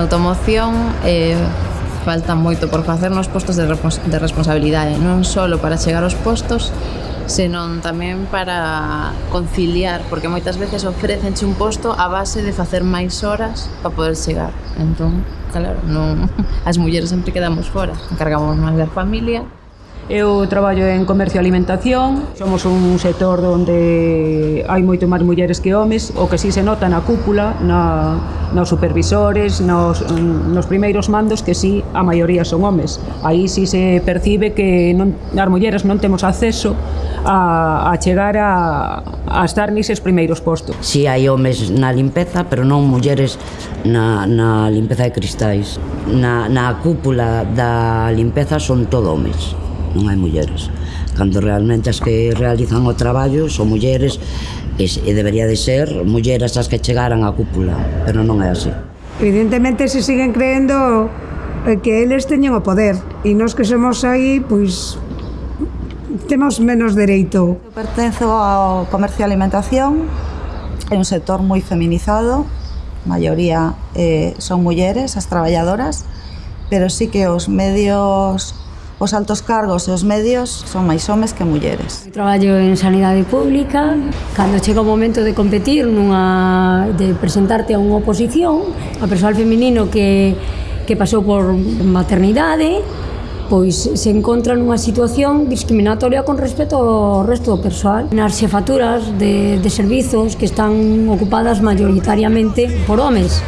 automoción eh, falta moito por facer nos postos de, de responsabilidade, non só para chegar aos postos, senón tamén para conciliar, porque moitas veces ofrecenche un posto a base de facer máis horas para poder chegar. Entón, claro, non, as mulleres sempre quedamos fora, encargamos máis da familia, Eu traballo en comercio e alimentación, somos un sector onde hai moito máis mulleres que homes, o que si sí se nota na cúpula, na, nos supervisores, nos, nos primeiros mandos, que si sí, a maioría son homes. Aí si sí se percibe que non, as mulleres non temos acceso a, a chegar a, a estar nises primeiros postos. Si sí, hai homes na limpeza, pero non mulleres na, na limpeza de cristais. Na, na cúpula da limpeza son todo homes non hai mulleres. Cando realmente as que realizan o traballo son mulleres e, e debería de ser mulleres as que chegaran á cúpula, pero non é así. Evidentemente se siguen creendo eh, que eles teñen o poder e nós que somos aí, pois temos menos dereito. Eu pertenzo ao comercio e alimentación, é un sector moi feminizado, a maioría eh, son mulleres, as traballadoras, pero sí que os medios Os altos cargos e os medios son máis homes que mulleres. Eu traballo en sanidade pública, cando chega o momento de competir, nunha, de presentarte a unha oposición, a persoal feminino que, que pasou por maternidade, pois se encontra nunha situación discriminatoria con respecto ao resto do persoal. Nas xefaturas de, de servizos que están ocupadas maioritariamente por homes,